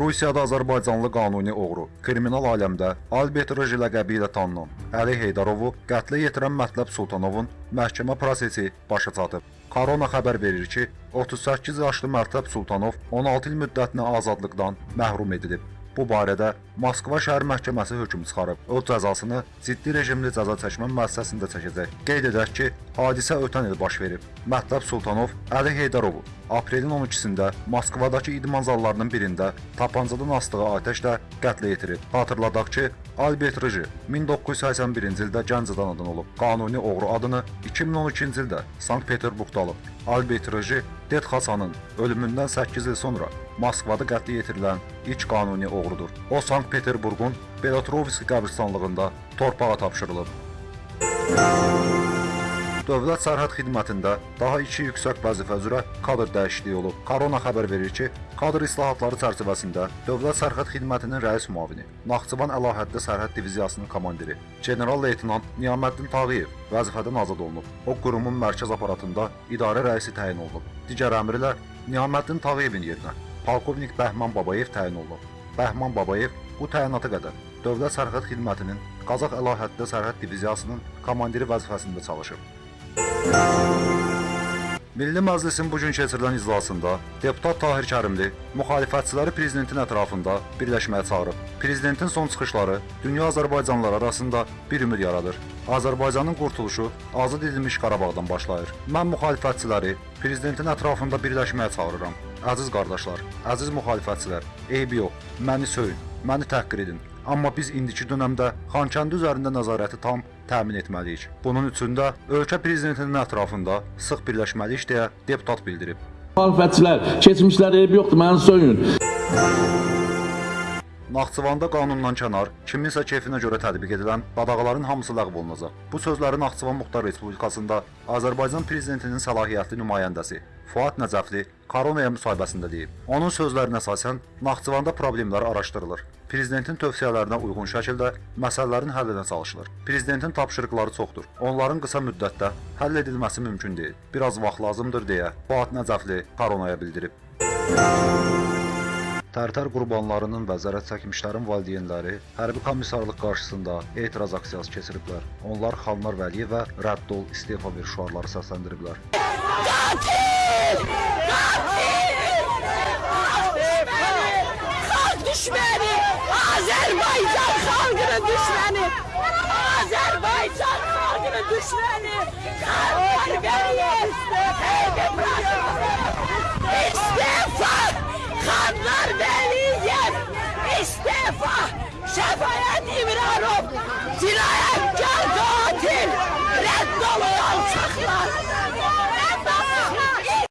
Rusiyada Azərbaycanlı qanuni oğru, kriminal aləmdə Albert Rıj ləqəbi ilə tanınan Əli Heydarovu qətlə yetirən Mətləb Sultanovun məhkəmə prosesi başa çatıb. Korona xəbər verir ki, 38 yaşlı Mətləb Sultanov 16 il müddətinə azadlıqdan məhrum edilib. Bu barədə Moskva şəhər məhkəməsi hökm çıxarıb. O cəzasını ciddi rejimli cəza çəkmə müəssisəsində çəkəcək. Qeyd edək ki, hadisə ötən il baş verib. Mətləb Sultanov Əli Heydarovu aprelin 12-sində Moskvadakı idman zallarının birində tapancadan asdığı atəşlə qətlə yetirib. Xatırladaq ki, Albert Rıjı 1981-ci ildə gənc anadan olub. Qanuni oğru adını 2012-ci ildə Sankt-Peterburqda alıb. Albert Rıjı Det Xasanın ölümündən 8 il sonra Moskvada qətlə yetirilən ilk qanuni oğrudur. O Sankt-Peterburqun Belotrovski qəbirstanlığında torpağa tapşırılıb. Dövlət Sərhəd Xidmətində daha 2 yüksək vəzifə üzrə kadr dəyişikliyi olub. Korona xəbər verir ki, kadr islahatları çərçivəsində Dövlət Sərhəd Xidmətinin rəis müavini, Naxçıvan Əlahəddə Sərhəd Diviziyasının komandiri general-leytenant Niyaməddin Tağıyev vəzifədən azad olunub. O qurumun mərkəz aparatında idarə rəisi təyin olunub. Digər əmrlə Niyaməddin Tağıyevin yerinə polkovnik Bəhman Babayev təyin olunub. Bəhman Babayev bu təyinata qədər Dövlət Sərhəd Xidmətinin Qazax Əlahəddə Sərhəd Diviziyasının komandiri vəzifəsində çalışıb. Milli Məclisin bu gün keçirilən iclasında deputat Tahir Kərimli müxalifətçiləri prezidentin ətrafında birləşməyə çağırıb. Prezidentin son çıxışları dünya Azərbaycanlıları arasında bir ümid yaradır. Azərbaycanın qurtuluşu azad edilmiş Qarabağdan başlayır. Mən müxalifətçiləri prezidentin ətrafında birləşməyə çağırıram. Əziz qardaşlar, əziz müxalifətçilər, eybi yox, məni söyün, məni təhqir edin. Amma biz indiki dövrdə Xankəndi üzərində nəzarəti tam təmin etməliyik. Bunun üçün də ölkə prezidentinin ətrafında sıx birləşməliyik deyə deputat bildirib. Müxalifətçilər, keçmişlər eybi yoxdur, məni soyun. Naxçıvanda qanundan kənar, kiminsə keyfinə görə tətbiq edilən qadağaların hamısı ləğv olunacaq. Bu sözləri Naxçıvan Muxtar Respublikasında Azərbaycan prezidentinin səlahiyyətli nümayəndəsi Fuad Nəcəfli koronaya müsahibəsində deyib. Onun sözlərinə əsasən Naxçıvanda problemlər araşdırılır. Prezidentin tövsiyələrinə uyğun şəkildə məsələlərin həllinə çalışılır. Prezidentin tapşırıqları çoxdur. Onların qısa müddətdə həll edilməsi mümkün deyil. Biraz vaxt lazımdır deyə Fuad Nəcəfli koronaya bildirib. Tərtər qurbanlarının və zərər çəkmişlərin valideynləri hərbi komissarlıq qarşısında etiraz aksiyası keçiriblər. Onlar Xanlar Vəliyevə rədd ol, istefa ver şüarları səsləndiriblər. Xalq düşməni! Azərbaycan xalqının düşməni! Azərbaycan xalqının düşməni! Xalqlar Vəliyev! Heybi İstifa! شفاعت امرارو سلاحم